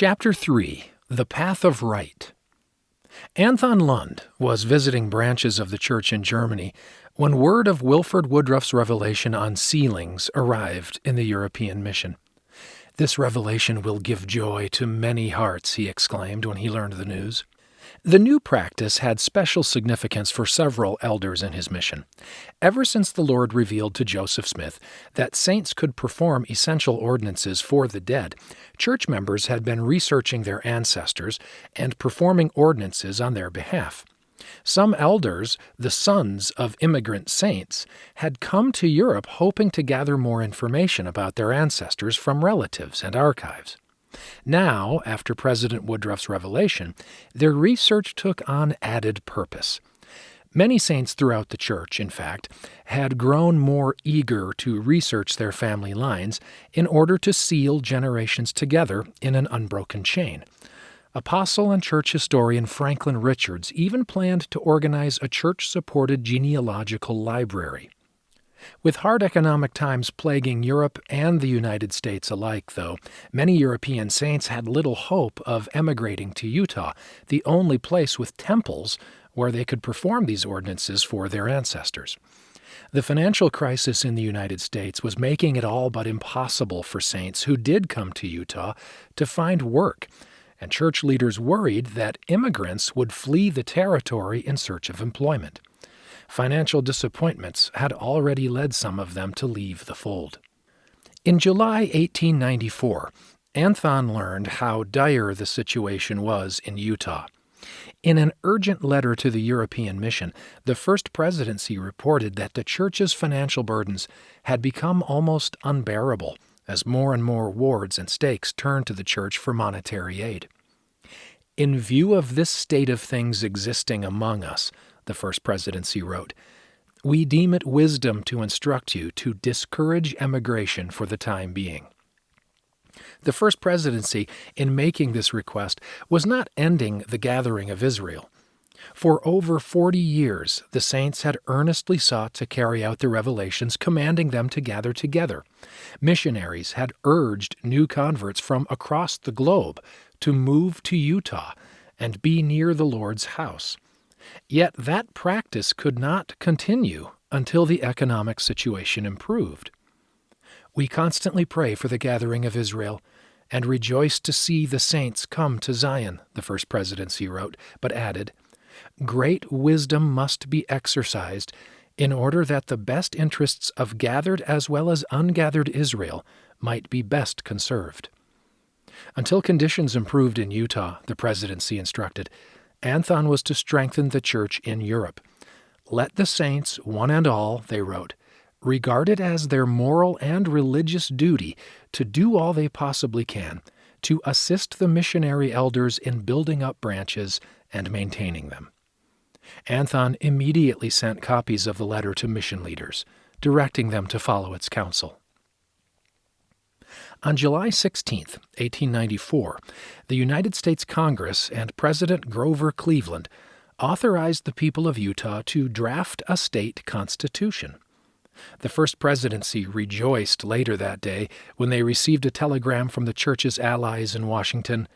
Chapter 3 The Path of Right Anthon Lund was visiting branches of the church in Germany when word of Wilford Woodruff's revelation on sealings arrived in the European mission. This revelation will give joy to many hearts, he exclaimed when he learned the news. The new practice had special significance for several elders in his mission. Ever since the Lord revealed to Joseph Smith that saints could perform essential ordinances for the dead, church members had been researching their ancestors and performing ordinances on their behalf. Some elders, the sons of immigrant saints, had come to Europe hoping to gather more information about their ancestors from relatives and archives. Now, after President Woodruff's revelation, their research took on added purpose. Many saints throughout the church, in fact, had grown more eager to research their family lines in order to seal generations together in an unbroken chain. Apostle and church historian Franklin Richards even planned to organize a church supported genealogical library. With hard economic times plaguing Europe and the United States alike, though, many European saints had little hope of emigrating to Utah, the only place with temples where they could perform these ordinances for their ancestors. The financial crisis in the United States was making it all but impossible for saints who did come to Utah to find work, and church leaders worried that immigrants would flee the territory in search of employment. Financial disappointments had already led some of them to leave the fold. In July 1894, Anthon learned how dire the situation was in Utah. In an urgent letter to the European Mission, the First Presidency reported that the Church's financial burdens had become almost unbearable as more and more wards and stakes turned to the Church for monetary aid. In view of this state of things existing among us, the First Presidency wrote, We deem it wisdom to instruct you to discourage emigration for the time being. The First Presidency, in making this request, was not ending the gathering of Israel. For over 40 years, the saints had earnestly sought to carry out the revelations commanding them to gather together. Missionaries had urged new converts from across the globe to move to Utah and be near the Lord's house. Yet that practice could not continue until the economic situation improved. We constantly pray for the gathering of Israel and rejoice to see the saints come to Zion, the First Presidency wrote, but added, Great wisdom must be exercised in order that the best interests of gathered as well as ungathered Israel might be best conserved. Until conditions improved in Utah, the presidency instructed, Anthon was to strengthen the church in Europe. Let the saints, one and all, they wrote, regard it as their moral and religious duty to do all they possibly can to assist the missionary elders in building up branches and maintaining them. Anthon immediately sent copies of the letter to mission leaders, directing them to follow its counsel. On July 16, 1894, the United States Congress and President Grover Cleveland authorized the people of Utah to draft a state constitution. The First Presidency rejoiced later that day when they received a telegram from the church's allies in Washington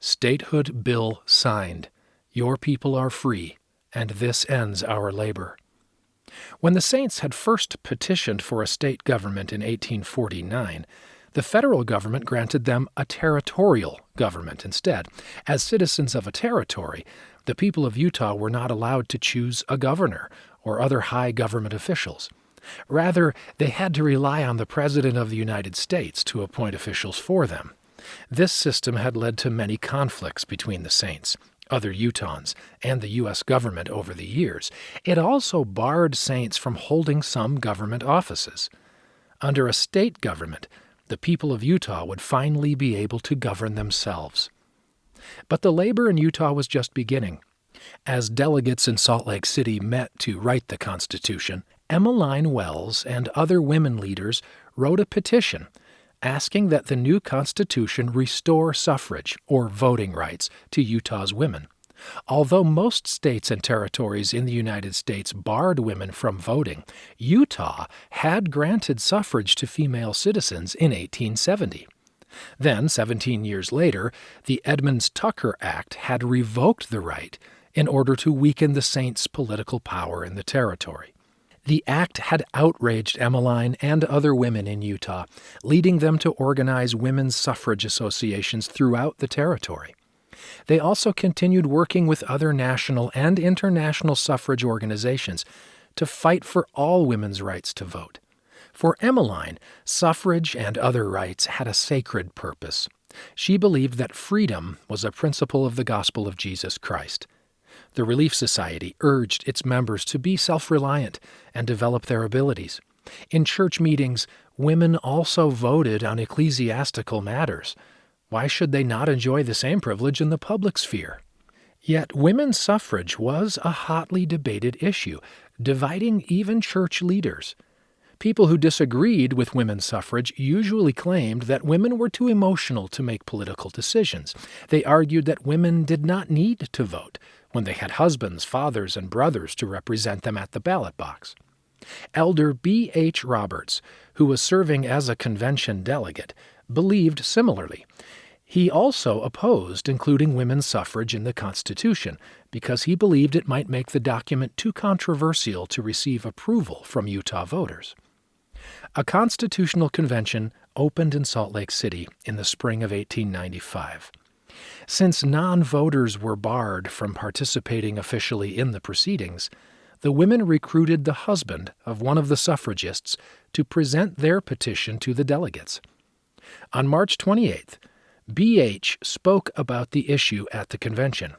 Statehood Bill signed. Your people are free, and this ends our labor. When the Saints had first petitioned for a state government in 1849, the federal government granted them a territorial government instead. As citizens of a territory, the people of Utah were not allowed to choose a governor or other high government officials. Rather, they had to rely on the President of the United States to appoint officials for them. This system had led to many conflicts between the saints, other Utahns, and the U.S. government over the years. It also barred saints from holding some government offices. Under a state government, the people of Utah would finally be able to govern themselves. But the labor in Utah was just beginning. As delegates in Salt Lake City met to write the Constitution, Emmeline Wells and other women leaders wrote a petition asking that the new Constitution restore suffrage, or voting rights, to Utah's women. Although most states and territories in the United States barred women from voting, Utah had granted suffrage to female citizens in 1870. Then, 17 years later, the Edmunds Tucker Act had revoked the right in order to weaken the saints' political power in the territory. The act had outraged Emmeline and other women in Utah, leading them to organize women's suffrage associations throughout the territory. They also continued working with other national and international suffrage organizations to fight for all women's rights to vote. For Emmeline, suffrage and other rights had a sacred purpose. She believed that freedom was a principle of the gospel of Jesus Christ. The Relief Society urged its members to be self reliant and develop their abilities. In church meetings, women also voted on ecclesiastical matters. Why should they not enjoy the same privilege in the public sphere? Yet women's suffrage was a hotly debated issue, dividing even church leaders. People who disagreed with women's suffrage usually claimed that women were too emotional to make political decisions. They argued that women did not need to vote when they had husbands, fathers, and brothers to represent them at the ballot box. Elder B. H. Roberts, who was serving as a convention delegate, believed similarly. He also opposed including women's suffrage in the Constitution because he believed it might make the document too controversial to receive approval from Utah voters. A constitutional convention opened in Salt Lake City in the spring of 1895. Since non voters were barred from participating officially in the proceedings, the women recruited the husband of one of the suffragists to present their petition to the delegates. On March 28th, B.H. spoke about the issue at the convention.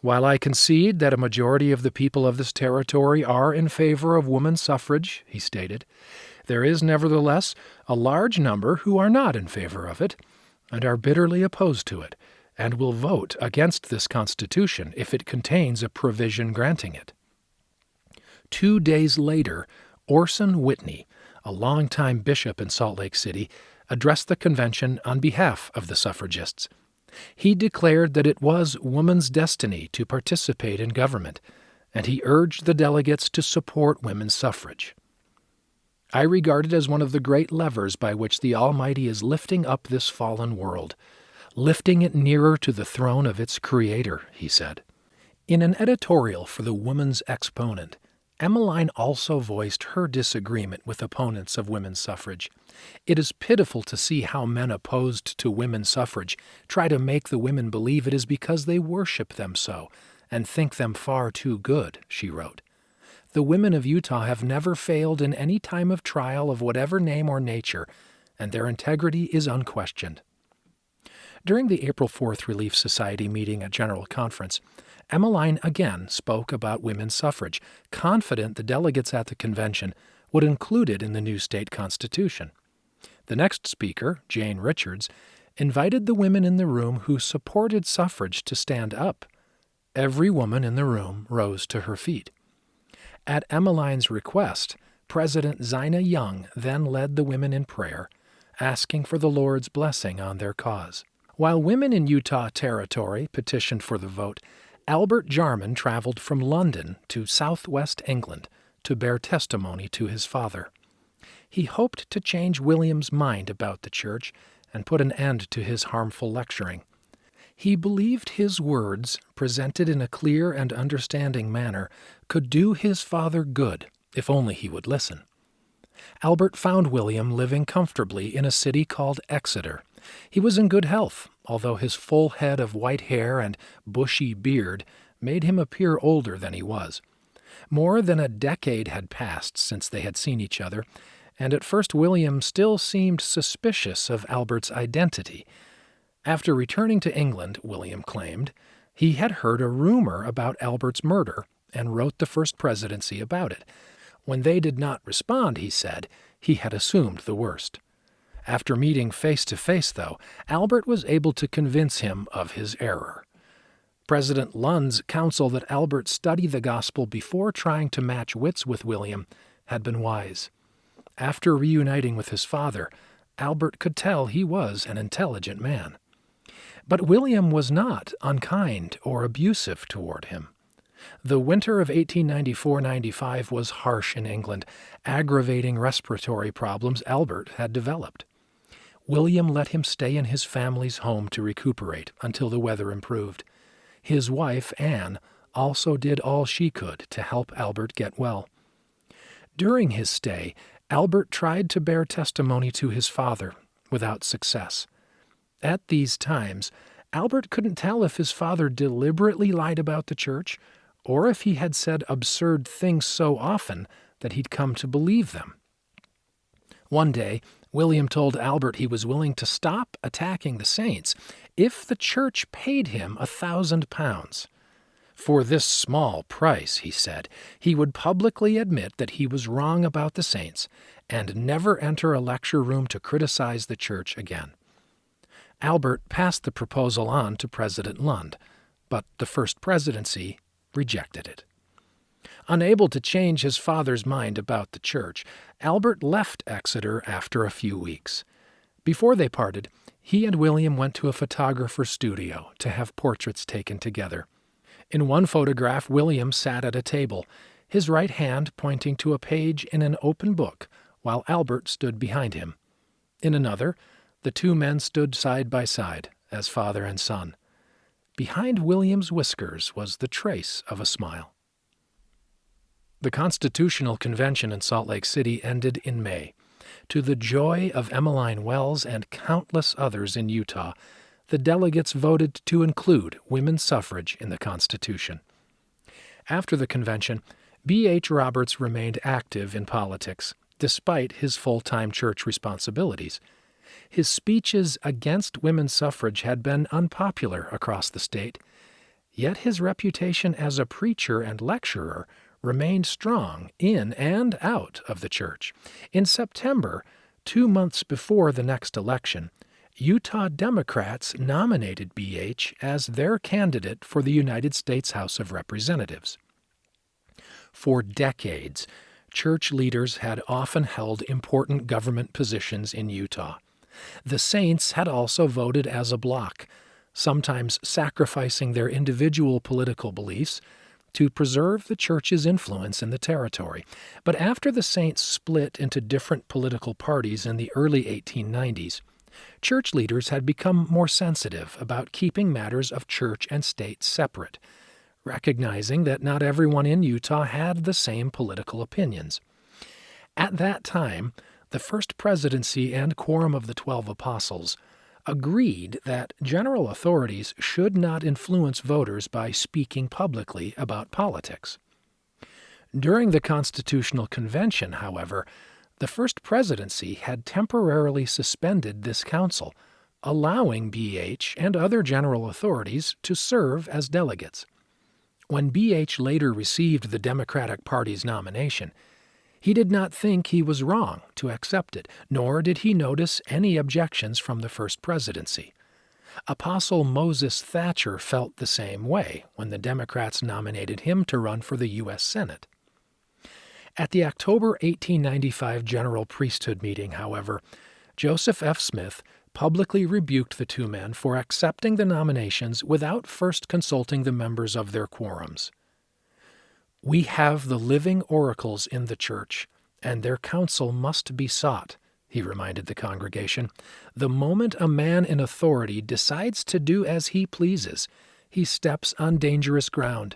While I concede that a majority of the people of this territory are in favor of woman suffrage, he stated, there is nevertheless a large number who are not in favor of it and are bitterly opposed to it, and will vote against this Constitution if it contains a provision granting it. Two days later, Orson Whitney, a longtime bishop in Salt Lake City, addressed the convention on behalf of the suffragists. He declared that it was woman's destiny to participate in government, and he urged the delegates to support women's suffrage. I regard it as one of the great levers by which the Almighty is lifting up this fallen world, lifting it nearer to the throne of its Creator, he said. In an editorial for the Woman's Exponent, Emmeline also voiced her disagreement with opponents of women's suffrage. It is pitiful to see how men opposed to women's suffrage try to make the women believe it is because they worship them so and think them far too good, she wrote. The women of Utah have never failed in any time of trial of whatever name or nature, and their integrity is unquestioned. During the April 4th Relief Society meeting at General Conference, Emmeline again spoke about women's suffrage, confident the delegates at the convention would include it in the new state constitution. The next speaker, Jane Richards, invited the women in the room who supported suffrage to stand up. Every woman in the room rose to her feet. At Emmeline's request, President Zina Young then led the women in prayer, asking for the Lord's blessing on their cause. While women in Utah Territory petitioned for the vote, Albert Jarman traveled from London to southwest England to bear testimony to his father. He hoped to change William's mind about the church and put an end to his harmful lecturing. He believed his words, presented in a clear and understanding manner, could do his father good if only he would listen. Albert found William living comfortably in a city called Exeter. He was in good health, although his full head of white hair and bushy beard made him appear older than he was. More than a decade had passed since they had seen each other, and at first William still seemed suspicious of Albert's identity after returning to England, William claimed, he had heard a rumor about Albert's murder and wrote the First Presidency about it. When they did not respond, he said, he had assumed the worst. After meeting face to face, though, Albert was able to convince him of his error. President Lund's counsel that Albert study the gospel before trying to match wits with William had been wise. After reuniting with his father, Albert could tell he was an intelligent man. But William was not unkind or abusive toward him. The winter of 1894 95 was harsh in England, aggravating respiratory problems Albert had developed. William let him stay in his family's home to recuperate until the weather improved. His wife, Anne, also did all she could to help Albert get well. During his stay, Albert tried to bear testimony to his father, without success. At these times, Albert couldn't tell if his father deliberately lied about the church or if he had said absurd things so often that he'd come to believe them. One day, William told Albert he was willing to stop attacking the saints if the church paid him a thousand pounds. For this small price, he said, he would publicly admit that he was wrong about the saints and never enter a lecture room to criticize the church again. Albert passed the proposal on to President Lund, but the First Presidency rejected it. Unable to change his father's mind about the church, Albert left Exeter after a few weeks. Before they parted, he and William went to a photographer's studio to have portraits taken together. In one photograph, William sat at a table, his right hand pointing to a page in an open book, while Albert stood behind him. In another, the two men stood side by side, as father and son. Behind William's whiskers was the trace of a smile. The Constitutional Convention in Salt Lake City ended in May. To the joy of Emmeline Wells and countless others in Utah, the delegates voted to include women's suffrage in the Constitution. After the convention, B.H. Roberts remained active in politics, despite his full time church responsibilities. His speeches against women's suffrage had been unpopular across the state, yet his reputation as a preacher and lecturer remained strong in and out of the church. In September, two months before the next election, Utah Democrats nominated BH as their candidate for the United States House of Representatives. For decades, church leaders had often held important government positions in Utah. The Saints had also voted as a bloc, sometimes sacrificing their individual political beliefs to preserve the church's influence in the territory. But after the Saints split into different political parties in the early 1890s, church leaders had become more sensitive about keeping matters of church and state separate, recognizing that not everyone in Utah had the same political opinions. At that time, the First Presidency and Quorum of the Twelve Apostles agreed that general authorities should not influence voters by speaking publicly about politics. During the Constitutional Convention, however, the First Presidency had temporarily suspended this counsel, allowing BH and other general authorities to serve as delegates. When BH later received the Democratic Party's nomination, he did not think he was wrong to accept it, nor did he notice any objections from the First Presidency. Apostle Moses Thatcher felt the same way when the Democrats nominated him to run for the U.S. Senate. At the October 1895 General Priesthood meeting, however, Joseph F. Smith publicly rebuked the two men for accepting the nominations without first consulting the members of their quorums. We have the living oracles in the church, and their counsel must be sought, he reminded the congregation. The moment a man in authority decides to do as he pleases, he steps on dangerous ground.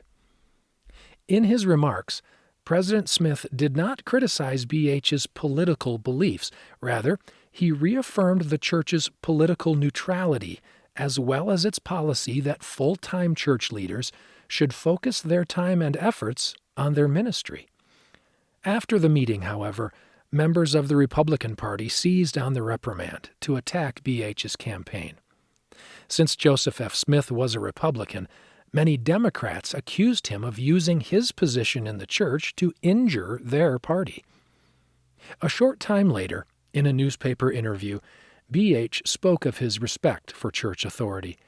In his remarks, President Smith did not criticize BH's political beliefs. Rather, he reaffirmed the church's political neutrality as well as its policy that full time church leaders should focus their time and efforts on their ministry. After the meeting, however, members of the Republican Party seized on the reprimand to attack BH's campaign. Since Joseph F. Smith was a Republican, many Democrats accused him of using his position in the church to injure their party. A short time later, in a newspaper interview, BH spoke of his respect for church authority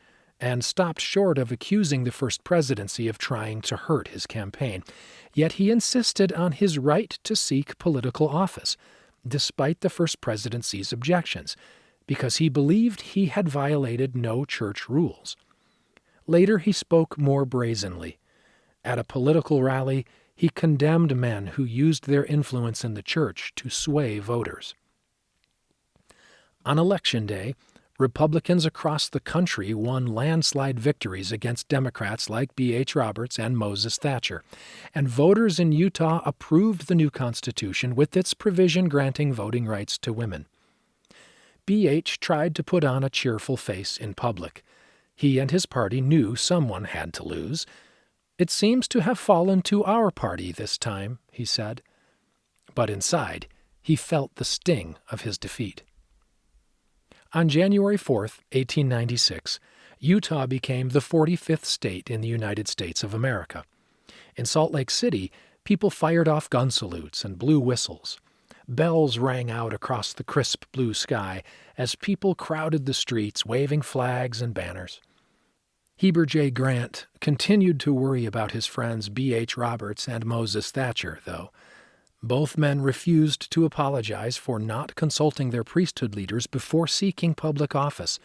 and stopped short of accusing the First Presidency of trying to hurt his campaign. Yet he insisted on his right to seek political office, despite the First Presidency's objections, because he believed he had violated no church rules. Later he spoke more brazenly. At a political rally, he condemned men who used their influence in the church to sway voters. On election day, Republicans across the country won landslide victories against Democrats like B.H. Roberts and Moses Thatcher, and voters in Utah approved the new Constitution with its provision granting voting rights to women. B.H. tried to put on a cheerful face in public. He and his party knew someone had to lose. It seems to have fallen to our party this time, he said. But inside, he felt the sting of his defeat. On January 4, 1896, Utah became the 45th state in the United States of America. In Salt Lake City, people fired off gun salutes and blew whistles. Bells rang out across the crisp blue sky as people crowded the streets waving flags and banners. Heber J. Grant continued to worry about his friends B. H. Roberts and Moses Thatcher, though. Both men refused to apologize for not consulting their priesthood leaders before seeking public office,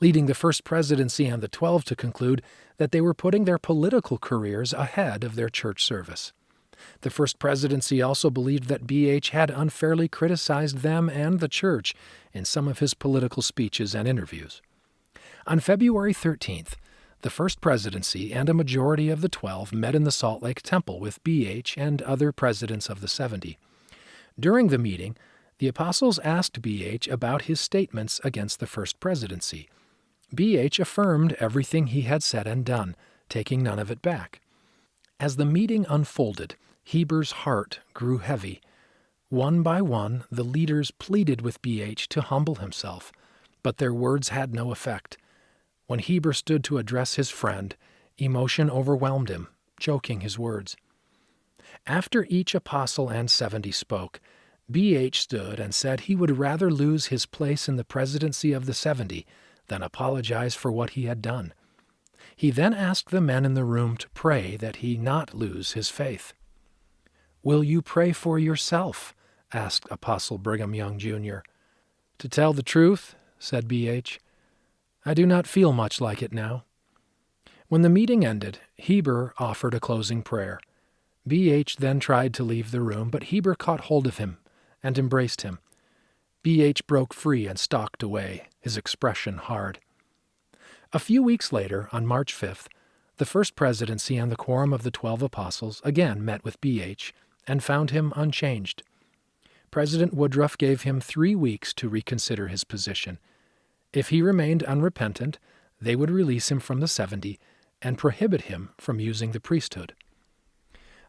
leading the First Presidency and the Twelve to conclude that they were putting their political careers ahead of their church service. The First Presidency also believed that B.H. had unfairly criticized them and the church in some of his political speeches and interviews. On February 13th, the First Presidency and a majority of the Twelve met in the Salt Lake Temple with B.H. and other presidents of the Seventy. During the meeting, the apostles asked B.H. about his statements against the First Presidency. B.H. affirmed everything he had said and done, taking none of it back. As the meeting unfolded, Heber's heart grew heavy. One by one, the leaders pleaded with B.H. to humble himself, but their words had no effect. When Heber stood to address his friend, emotion overwhelmed him, choking his words. After each apostle and seventy spoke, B.H. stood and said he would rather lose his place in the presidency of the seventy than apologize for what he had done. He then asked the men in the room to pray that he not lose his faith. Will you pray for yourself? asked Apostle Brigham Young, Jr. To tell the truth, said B.H., I do not feel much like it now. When the meeting ended, Heber offered a closing prayer. B.H. then tried to leave the room, but Heber caught hold of him and embraced him. B.H. broke free and stalked away, his expression hard. A few weeks later, on March 5th, the First Presidency and the Quorum of the Twelve Apostles again met with B.H. and found him unchanged. President Woodruff gave him three weeks to reconsider his position – if he remained unrepentant, they would release him from the seventy and prohibit him from using the priesthood.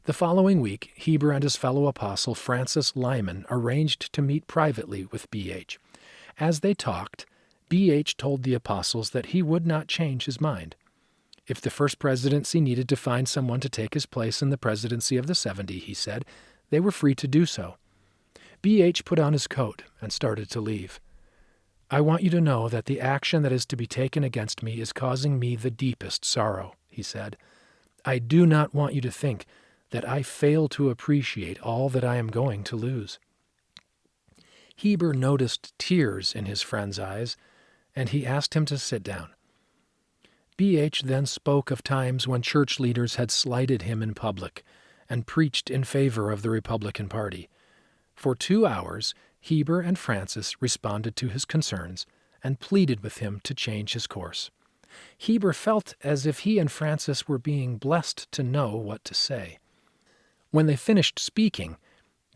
The following week, Heber and his fellow apostle Francis Lyman arranged to meet privately with B.H. As they talked, B.H. told the apostles that he would not change his mind. If the first presidency needed to find someone to take his place in the presidency of the seventy, he said, they were free to do so. B.H. put on his coat and started to leave. I want you to know that the action that is to be taken against me is causing me the deepest sorrow, he said. I do not want you to think that I fail to appreciate all that I am going to lose. Heber noticed tears in his friend's eyes, and he asked him to sit down. B.H. then spoke of times when church leaders had slighted him in public and preached in favor of the Republican Party. For two hours, Heber and Francis responded to his concerns and pleaded with him to change his course. Heber felt as if he and Francis were being blessed to know what to say. When they finished speaking,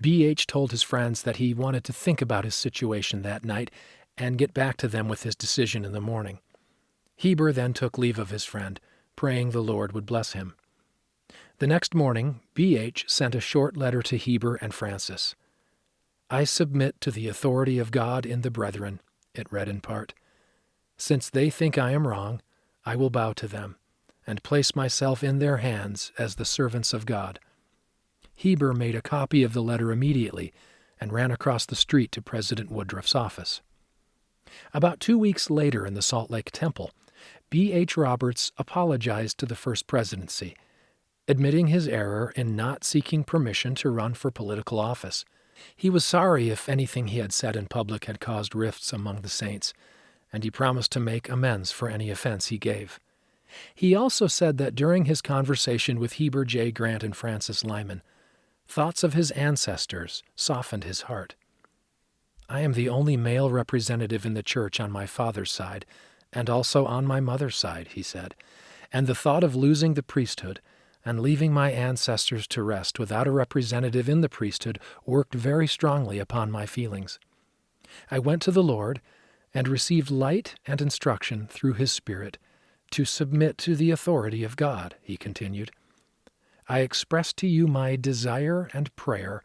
B.H. told his friends that he wanted to think about his situation that night and get back to them with his decision in the morning. Heber then took leave of his friend, praying the Lord would bless him. The next morning, B.H. sent a short letter to Heber and Francis. I submit to the authority of God in the brethren, it read in part. Since they think I am wrong, I will bow to them, and place myself in their hands as the servants of God. Heber made a copy of the letter immediately and ran across the street to President Woodruff's office. About two weeks later in the Salt Lake Temple, B. H. Roberts apologized to the First Presidency, admitting his error in not seeking permission to run for political office. He was sorry if anything he had said in public had caused rifts among the saints, and he promised to make amends for any offense he gave. He also said that during his conversation with Heber J. Grant and Francis Lyman, thoughts of his ancestors softened his heart. I am the only male representative in the church on my father's side, and also on my mother's side, he said, and the thought of losing the priesthood and leaving my ancestors to rest without a representative in the priesthood worked very strongly upon my feelings. I went to the Lord and received light and instruction through his Spirit to submit to the authority of God, he continued. I express to you my desire and prayer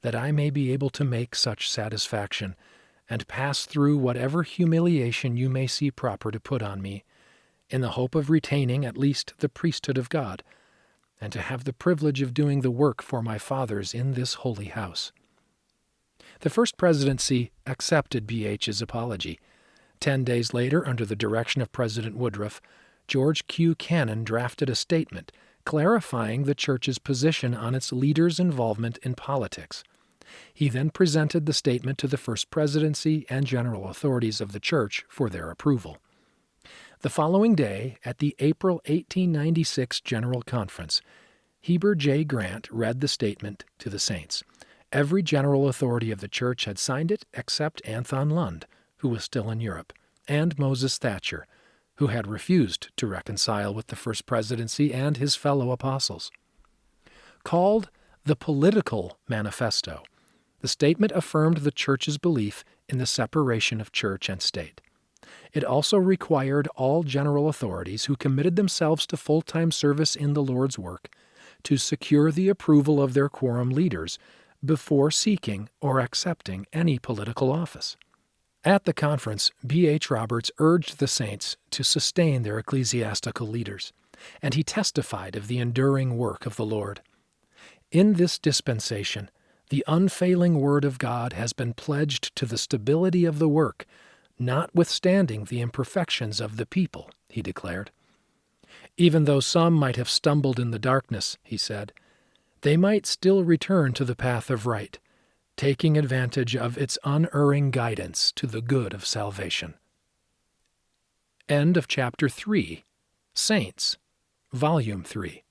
that I may be able to make such satisfaction, and pass through whatever humiliation you may see proper to put on me, in the hope of retaining at least the priesthood of God, and to have the privilege of doing the work for my fathers in this holy house. The first presidency accepted BH's apology. Ten days later, under the direction of President Woodruff, George Q. Cannon drafted a statement clarifying the church's position on its leaders' involvement in politics. He then presented the statement to the First Presidency and general authorities of the church for their approval. The following day, at the April 1896 General Conference, Heber J. Grant read the statement to the saints. Every general authority of the church had signed it except Anthon Lund, who was still in Europe, and Moses Thatcher, who had refused to reconcile with the First Presidency and his fellow apostles. Called the Political Manifesto, the statement affirmed the Church's belief in the separation of church and state. It also required all general authorities who committed themselves to full time service in the Lord's work to secure the approval of their quorum leaders before seeking or accepting any political office. At the conference, B. H. Roberts urged the saints to sustain their ecclesiastical leaders, and he testified of the enduring work of the Lord. In this dispensation, the unfailing Word of God has been pledged to the stability of the work, notwithstanding the imperfections of the people, he declared. Even though some might have stumbled in the darkness, he said, they might still return to the path of right, taking advantage of its unerring guidance to the good of salvation. End of chapter 3 Saints, Volume 3